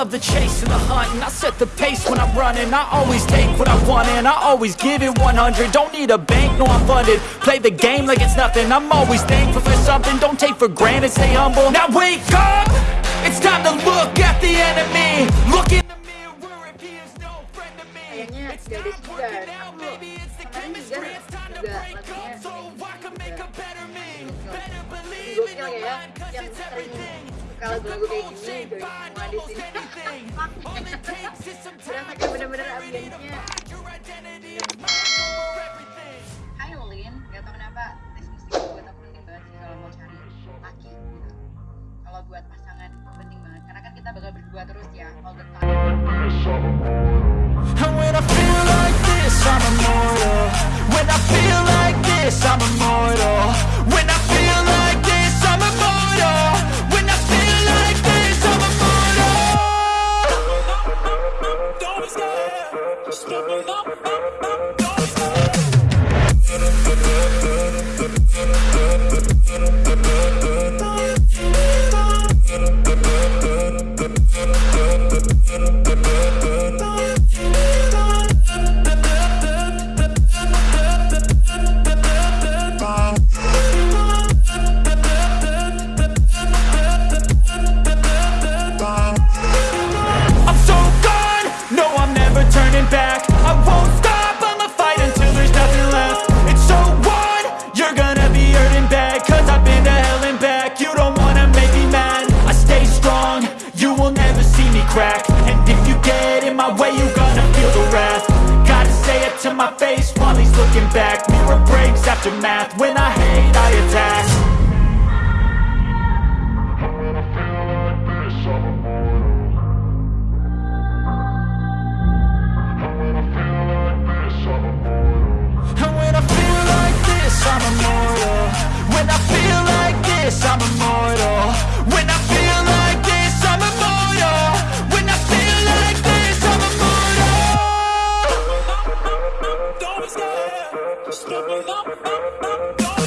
love the chase and the hunt And I set the pace when I'm running. I always take what I want and I always give it 100 Don't need a bank, no I'm funded. Play the game like it's nothing. I'm always thankful for something. Don't take for granted, stay humble. Now wake up! It's time to look at the enemy. Look in the mirror. If he is no friend to me. It's not working out, maybe it's the chemistry. It's time to break up. so I can make a better me. Better believe in your mind cause it's everything suka lagu-lagu kayak gini join semua di sini berasa kayak bener-bener ambience-nya Hai Ulin, gak tau kenapa tes musik buat aku penting banget sih kalau mau cari laki gitu. Kalau buat pasangan penting banget. Karena kan kita bakal berdua terus ya all the time. Bop, bop, bop, bop. looking back Mirror breaks after math When I hate, I attack. Step it up, up, up.